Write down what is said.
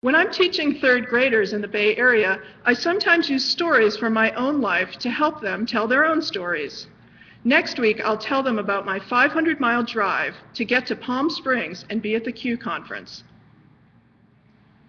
When I'm teaching third graders in the Bay Area, I sometimes use stories from my own life to help them tell their own stories. Next week, I'll tell them about my 500 mile drive to get to Palm Springs and be at the Q conference.